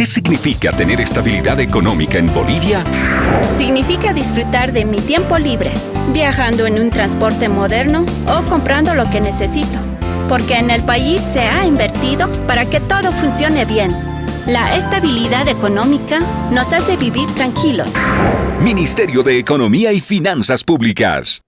¿Qué significa tener estabilidad económica en Bolivia? Significa disfrutar de mi tiempo libre, viajando en un transporte moderno o comprando lo que necesito. Porque en el país se ha invertido para que todo funcione bien. La estabilidad económica nos hace vivir tranquilos. Ministerio de Economía y Finanzas Públicas.